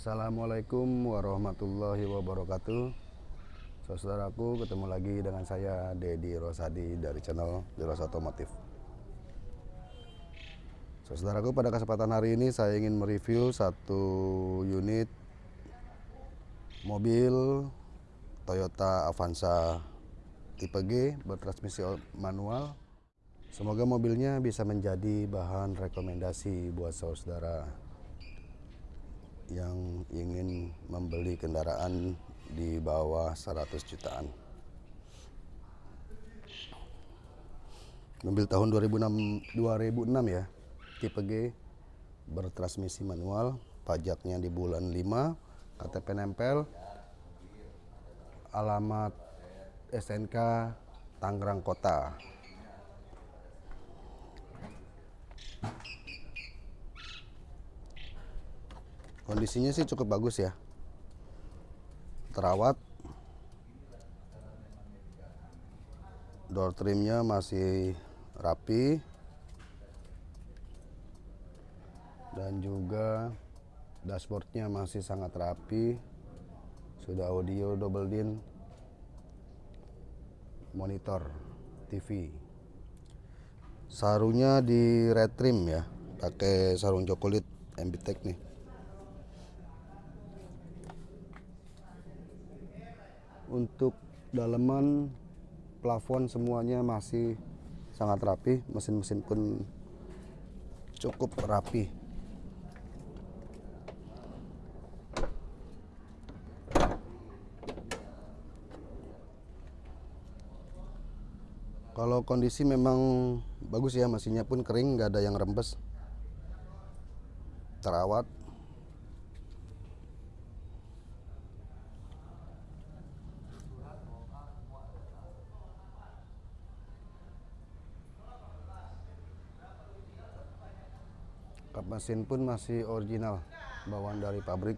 Assalamualaikum warahmatullahi wabarakatuh. Saudaraku ketemu lagi dengan saya Dedi Rosadi dari channel Jelas Otomotif. Saudaraku pada kesempatan hari ini saya ingin mereview satu unit mobil Toyota Avanza tipe G bertransmisi manual. Semoga mobilnya bisa menjadi bahan rekomendasi buat saudara yang ingin membeli kendaraan di bawah 100 jutaan. Mobil tahun 2006, 2006 ya, tipe G, bertransmisi manual, pajaknya di bulan 5, KTP nempel, alamat SNK Tangerang Kota. Kondisinya sih cukup bagus ya. Terawat. Door trimnya masih rapi. Dan juga dashboardnya masih sangat rapi. Sudah audio double din. Monitor TV sarungnya di red trim ya. Pakai sarung coklat MBTEK nih untuk daleman plafon semuanya masih sangat rapi. Mesin-mesin pun cukup rapi. Kalau kondisi memang bagus ya mesinnya pun kering nggak ada yang rembes. Terawat kap mesin pun masih original bawaan dari pabrik.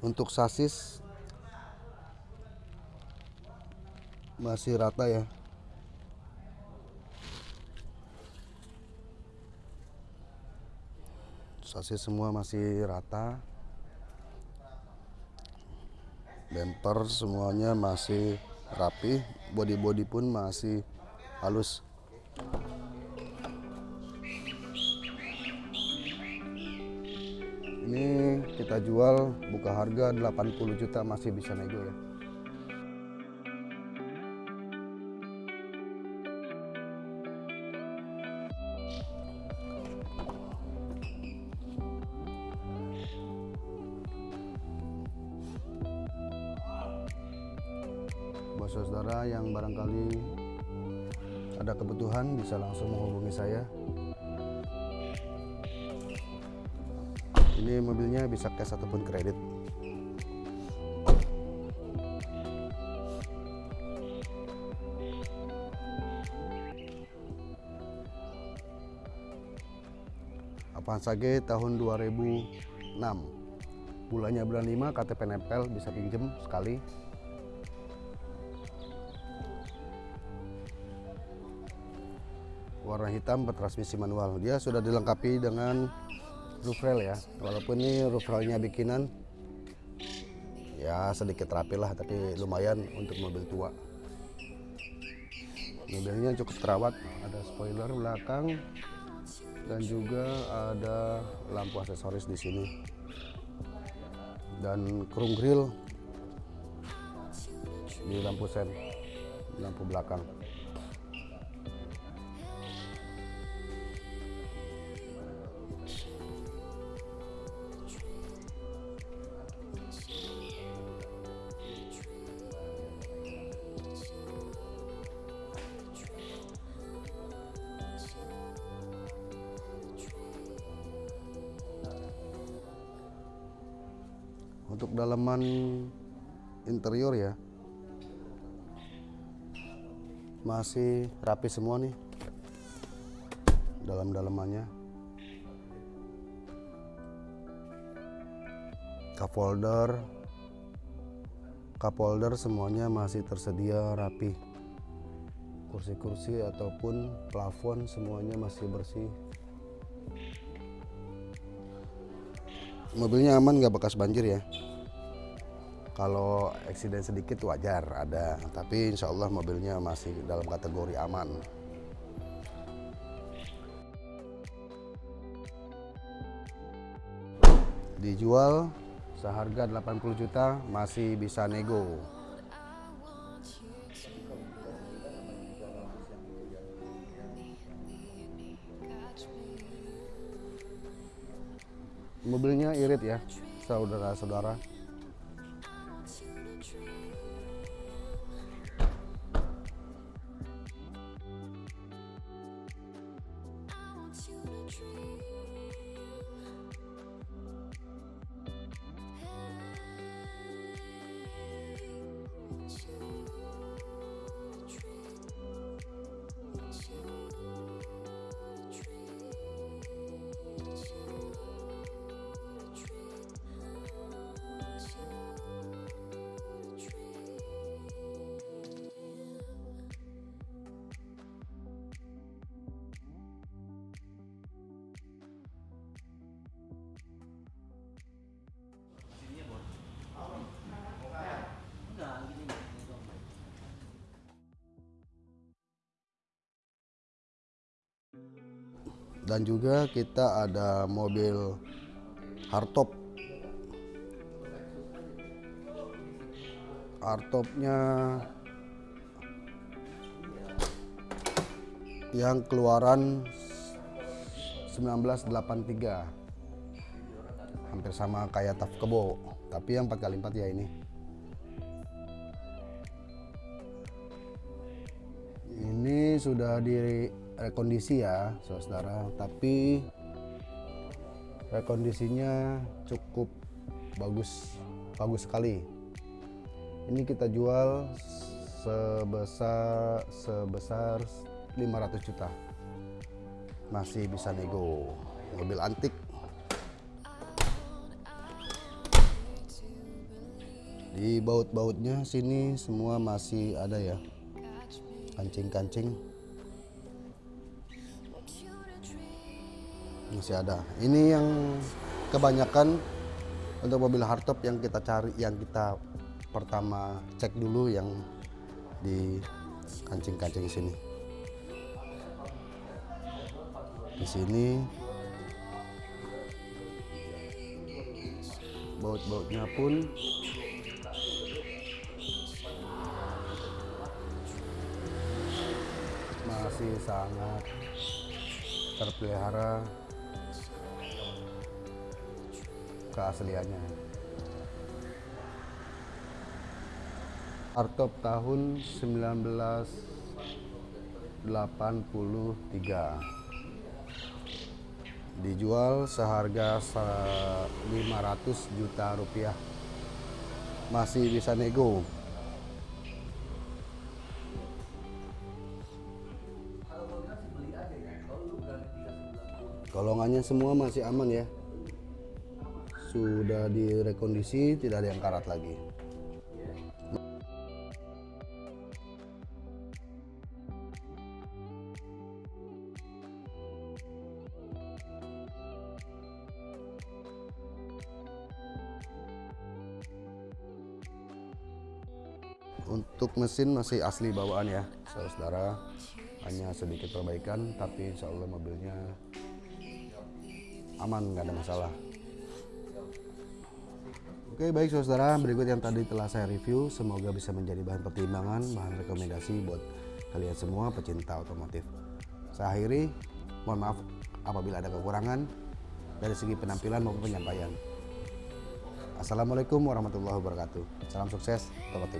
Untuk sasis masih rata ya. Sasis semua masih rata. Bumper semuanya masih rapi. Body-body pun masih halus ini kita jual buka harga 80 juta masih bisa nego ya. Buat saudara yang barangkali ada kebutuhan bisa langsung menghubungi saya ini mobilnya bisa cash ataupun kredit. Avanza G tahun 2006 bulannya bulan 5 KTP nempel bisa pinjem sekali. Warna hitam bertransmisi manual. Dia sudah dilengkapi dengan roof rail ya. Walaupun ini roof railnya bikinan ya sedikit rapi lah tapi lumayan untuk mobil tua. Mobilnya cukup terawat ada spoiler belakang dan juga ada lampu aksesoris di sini. Dan chrome grill di lampu sen lampu belakang untuk dalaman interior ya. Masih rapi semua nih. Dalam dalamannya cup holder cup holder semuanya masih tersedia rapi. Kursi-kursi ataupun plafon semuanya masih bersih. Mobilnya aman nggak bekas banjir ya kalau eksiden sedikit wajar ada. Tapi insya Allah mobilnya masih dalam kategori aman. Dijual seharga 80 juta masih bisa nego. Mobilnya irit ya saudara-saudara dan juga kita ada mobil hardtop. Hardtopnya yang keluaran 1983 hampir sama kayak Taf Kebo tapi yang 4x4 ya ini. Ini sudah di rekondisi ya saudara. Tapi rekondisinya cukup bagus bagus sekali. Ini kita jual sebesar sebesar 500 juta. Masih bisa nego. Mobil antik. Di baut-bautnya sini semua masih ada ya. Kancing-kancing masih ada. Ini yang kebanyakan untuk mobil hardtop yang kita cari yang kita pertama cek dulu yang di kancing-kancing sini. Di sini baut-bautnya pun. Masih sangat terpelihara keasliannya. Artop tahun 1983 dijual seharga 500 juta rupiah. Masih bisa nego. Golongannya semua masih aman ya sudah direkondisi tidak ada yang karat lagi. Untuk mesin masih asli bawaan ya saudara hanya sedikit perbaikan tapi insya Allah mobilnya aman nggak ada masalah Oke baik saudara. Berikut yang tadi telah saya review semoga bisa menjadi bahan pertimbangan bahan rekomendasi buat kalian semua pecinta otomotif. Saya akhiri mohon maaf apabila ada kekurangan. Dari segi penampilan maupun penyampaian. Assalamualaikum warahmatullahi wabarakatuh. Salam sukses otomotif